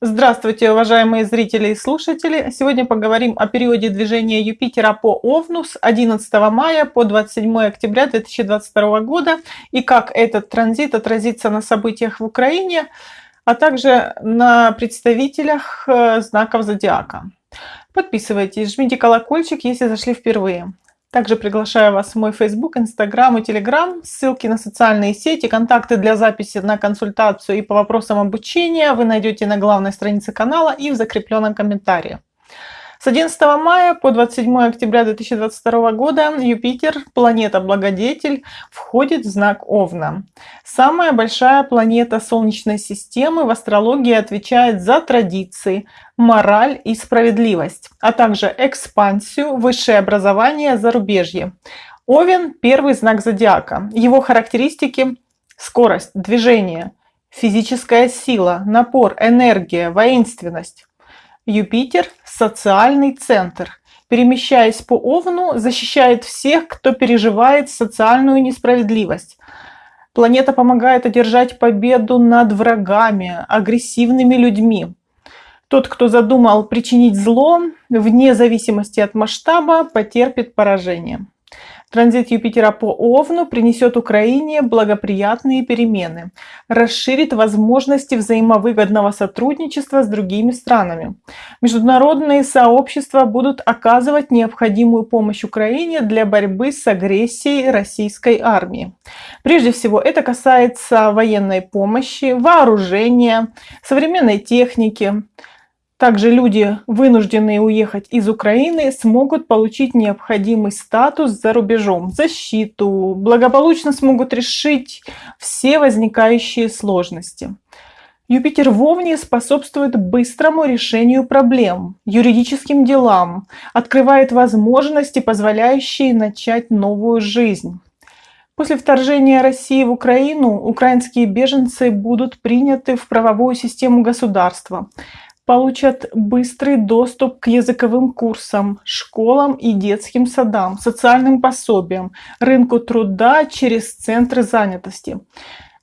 Здравствуйте, уважаемые зрители и слушатели! Сегодня поговорим о периоде движения Юпитера по Овну с 11 мая по 27 октября 2022 года и как этот транзит отразится на событиях в Украине, а также на представителях э, знаков зодиака. Подписывайтесь, жмите колокольчик, если зашли впервые. Также приглашаю вас в мой Facebook, Instagram и Telegram. Ссылки на социальные сети, контакты для записи на консультацию и по вопросам обучения вы найдете на главной странице канала и в закрепленном комментарии. С 11 мая по 27 октября 2022 года Юпитер, планета-благодетель, входит в знак Овна. Самая большая планета Солнечной системы в астрологии отвечает за традиции, мораль и справедливость, а также экспансию, высшее образование, зарубежье. Овен – первый знак зодиака. Его характеристики – скорость, движение, физическая сила, напор, энергия, воинственность. Юпитер – социальный центр. Перемещаясь по Овну, защищает всех, кто переживает социальную несправедливость. Планета помогает одержать победу над врагами, агрессивными людьми. Тот, кто задумал причинить зло, вне зависимости от масштаба, потерпит поражение. Транзит Юпитера по Овну принесет Украине благоприятные перемены, расширит возможности взаимовыгодного сотрудничества с другими странами. Международные сообщества будут оказывать необходимую помощь Украине для борьбы с агрессией российской армии. Прежде всего, это касается военной помощи, вооружения, современной техники, также люди, вынужденные уехать из Украины, смогут получить необходимый статус за рубежом, защиту, благополучно смогут решить все возникающие сложности. Юпитер в Овне способствует быстрому решению проблем, юридическим делам, открывает возможности, позволяющие начать новую жизнь. После вторжения России в Украину украинские беженцы будут приняты в правовую систему государства получат быстрый доступ к языковым курсам, школам и детским садам, социальным пособиям, рынку труда через центры занятости.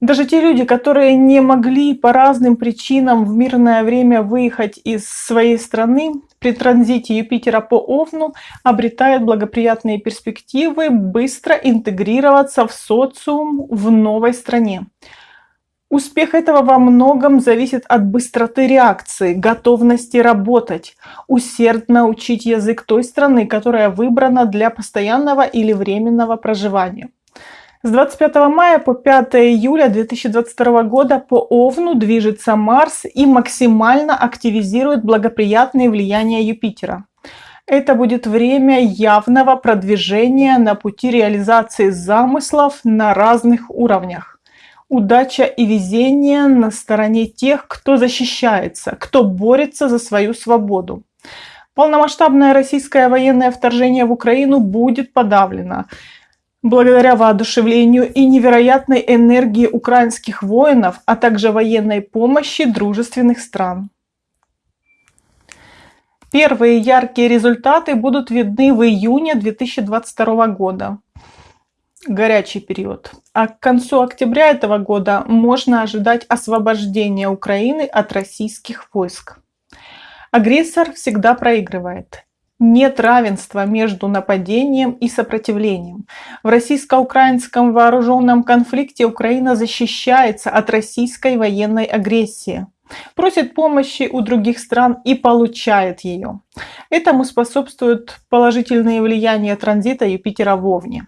Даже те люди, которые не могли по разным причинам в мирное время выехать из своей страны, при транзите Юпитера по Овну обретают благоприятные перспективы быстро интегрироваться в социум в новой стране. Успех этого во многом зависит от быстроты реакции, готовности работать, усердно учить язык той страны, которая выбрана для постоянного или временного проживания. С 25 мая по 5 июля 2022 года по Овну движется Марс и максимально активизирует благоприятные влияния Юпитера. Это будет время явного продвижения на пути реализации замыслов на разных уровнях удача и везение на стороне тех, кто защищается, кто борется за свою свободу. Полномасштабное российское военное вторжение в Украину будет подавлено благодаря воодушевлению и невероятной энергии украинских воинов, а также военной помощи дружественных стран. Первые яркие результаты будут видны в июне 2022 года горячий период. А к концу октября этого года можно ожидать освобождения Украины от российских войск. Агрессор всегда проигрывает. Нет равенства между нападением и сопротивлением. В российско-украинском вооруженном конфликте Украина защищается от российской военной агрессии просит помощи у других стран и получает ее. Этому способствуют положительные влияния транзита Юпитера в Овне.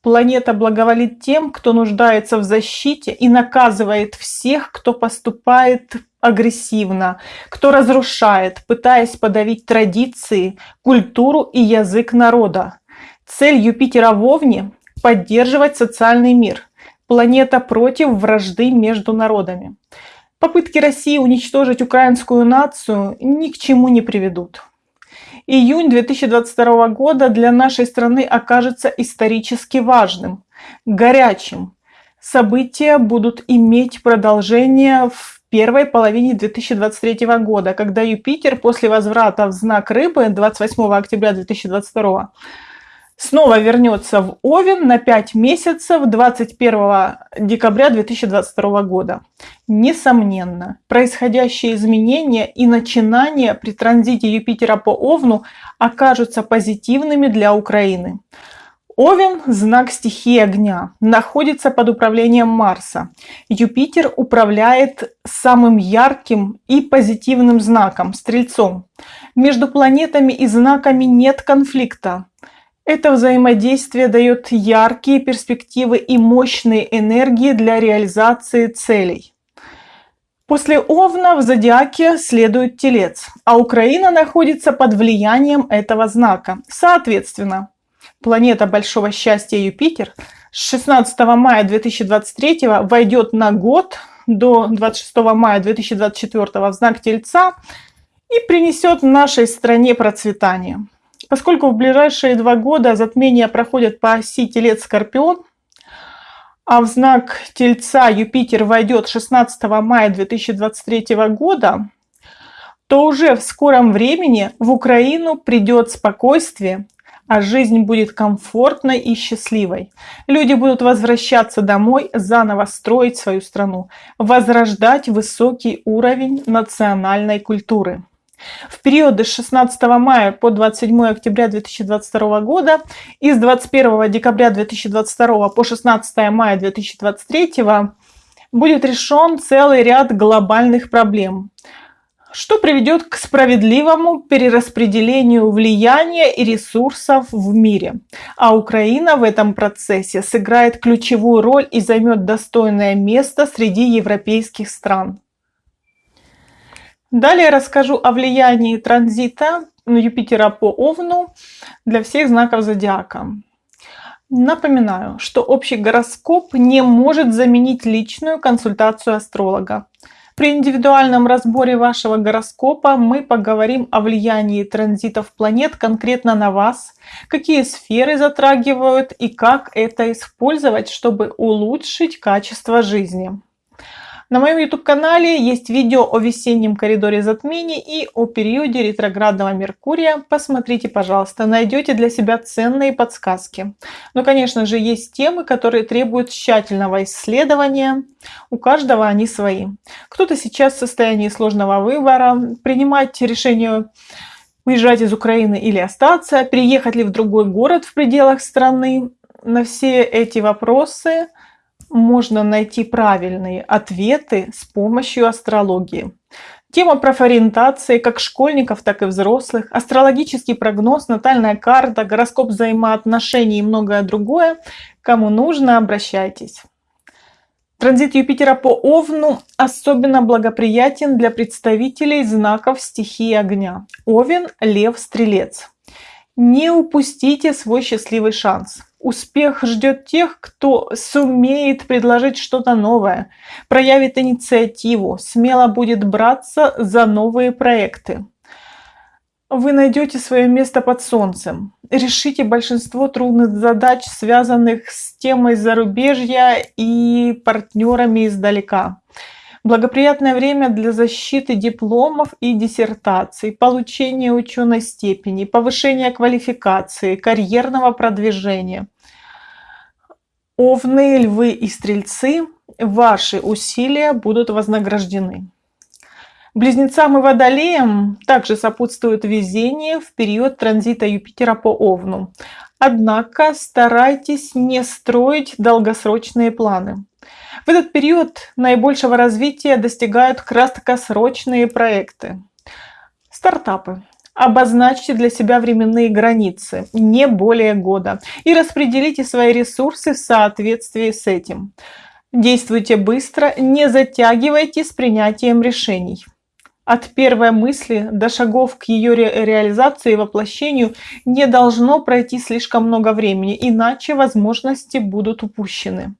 Планета благоволит тем, кто нуждается в защите и наказывает всех, кто поступает агрессивно, кто разрушает, пытаясь подавить традиции, культуру и язык народа. Цель Юпитера в Овне – поддерживать социальный мир. Планета против вражды между народами. Попытки России уничтожить украинскую нацию ни к чему не приведут. Июнь 2022 года для нашей страны окажется исторически важным, горячим. События будут иметь продолжение в первой половине 2023 года, когда Юпитер после возврата в знак Рыбы 28 октября 2022 снова вернется в Овен на 5 месяцев 21 декабря 2022 года. Несомненно, происходящие изменения и начинания при транзите Юпитера по Овну окажутся позитивными для Украины. Овен – знак стихии огня, находится под управлением Марса. Юпитер управляет самым ярким и позитивным знаком – Стрельцом. Между планетами и знаками нет конфликта. Это взаимодействие дает яркие перспективы и мощные энергии для реализации целей. После Овна в зодиаке следует Телец, а Украина находится под влиянием этого знака. Соответственно, планета большого счастья Юпитер с 16 мая 2023 войдет на год до 26 мая 2024 в знак Тельца и принесет нашей стране процветание. Поскольку в ближайшие два года затмения проходят по оси Телец-Скорпион, а в знак Тельца Юпитер войдет 16 мая 2023 года, то уже в скором времени в Украину придет спокойствие, а жизнь будет комфортной и счастливой. Люди будут возвращаться домой, заново строить свою страну, возрождать высокий уровень национальной культуры. В периоды с 16 мая по 27 октября 2022 года и с 21 декабря 2022 по 16 мая 2023 будет решен целый ряд глобальных проблем – что приведет к справедливому перераспределению влияния и ресурсов в мире. А Украина в этом процессе сыграет ключевую роль и займет достойное место среди европейских стран. Далее расскажу о влиянии транзита Юпитера по Овну для всех знаков зодиака. Напоминаю, что общий гороскоп не может заменить личную консультацию астролога. При индивидуальном разборе вашего гороскопа мы поговорим о влиянии транзитов планет конкретно на вас, какие сферы затрагивают и как это использовать, чтобы улучшить качество жизни. На моем YouTube-канале есть видео о весеннем коридоре затмений и о периоде ретроградного Меркурия. Посмотрите, пожалуйста, найдете для себя ценные подсказки. Но, конечно же, есть темы, которые требуют тщательного исследования. У каждого они свои. Кто-то сейчас в состоянии сложного выбора, принимать решение уезжать из Украины или остаться, переехать ли в другой город в пределах страны. На все эти вопросы можно найти правильные ответы с помощью астрологии. Тема профориентации как школьников, так и взрослых, астрологический прогноз, натальная карта, гороскоп взаимоотношений и многое другое. Кому нужно, обращайтесь. Транзит Юпитера по Овну особенно благоприятен для представителей знаков стихии огня. Овен, Лев, Стрелец. Не упустите свой счастливый шанс. Успех ждет тех, кто сумеет предложить что-то новое, проявит инициативу, смело будет браться за новые проекты. Вы найдете свое место под солнцем, решите большинство трудных задач, связанных с темой зарубежья и партнерами издалека. Благоприятное время для защиты дипломов и диссертаций, получения ученой степени, повышения квалификации, карьерного продвижения. Овны, львы и стрельцы, ваши усилия будут вознаграждены. Близнецам и водолеям также сопутствует везение в период транзита Юпитера по Овну. Однако старайтесь не строить долгосрочные планы. В этот период наибольшего развития достигают краткосрочные проекты. Стартапы. Обозначьте для себя временные границы, не более года, и распределите свои ресурсы в соответствии с этим. Действуйте быстро, не затягивайте с принятием решений. От первой мысли до шагов к ее ре реализации и воплощению не должно пройти слишком много времени, иначе возможности будут упущены.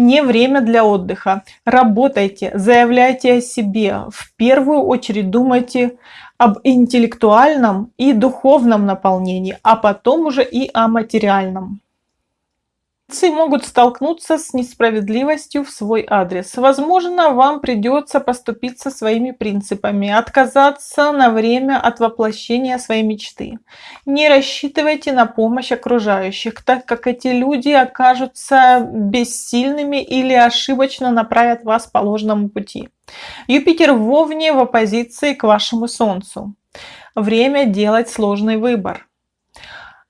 Не время для отдыха. Работайте, заявляйте о себе. В первую очередь думайте об интеллектуальном и духовном наполнении, а потом уже и о материальном. Близнецы могут столкнуться с несправедливостью в свой адрес. Возможно, вам придется поступиться своими принципами, отказаться на время от воплощения своей мечты. Не рассчитывайте на помощь окружающих, так как эти люди окажутся бессильными или ошибочно направят вас по ложному пути. Юпитер в Овне в оппозиции к вашему Солнцу. Время делать сложный выбор.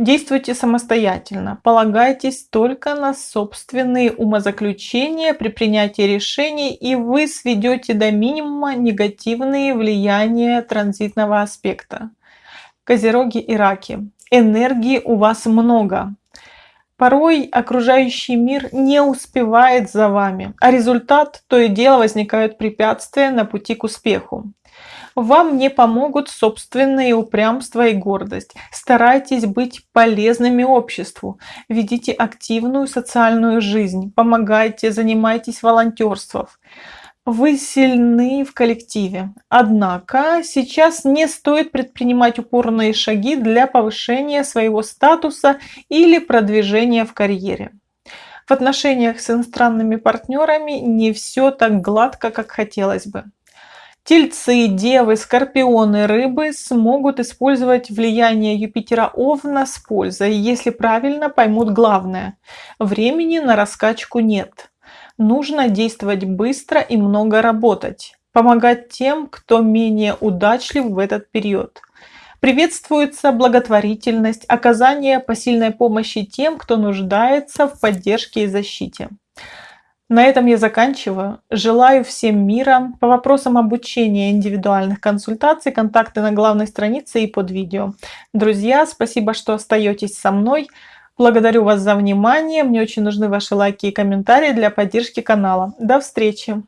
Действуйте самостоятельно, полагайтесь только на собственные умозаключения при принятии решений, и вы сведете до минимума негативные влияния транзитного аспекта. Козероги и раки. Энергии у вас много. Порой окружающий мир не успевает за вами, а результат то и дело возникают препятствия на пути к успеху. Вам не помогут собственные упрямство и гордость. Старайтесь быть полезными обществу. Ведите активную социальную жизнь. Помогайте, занимайтесь волонтерством. Вы сильны в коллективе. Однако сейчас не стоит предпринимать упорные шаги для повышения своего статуса или продвижения в карьере. В отношениях с иностранными партнерами не все так гладко, как хотелось бы. Тельцы, девы, скорпионы, рыбы смогут использовать влияние Юпитера Овна с пользой, если правильно поймут главное. Времени на раскачку нет. Нужно действовать быстро и много работать. Помогать тем, кто менее удачлив в этот период. Приветствуется благотворительность, оказание посильной помощи тем, кто нуждается в поддержке и защите. На этом я заканчиваю. Желаю всем мира. По вопросам обучения индивидуальных консультаций, контакты на главной странице и под видео. Друзья, спасибо, что остаетесь со мной. Благодарю вас за внимание. Мне очень нужны ваши лайки и комментарии для поддержки канала. До встречи!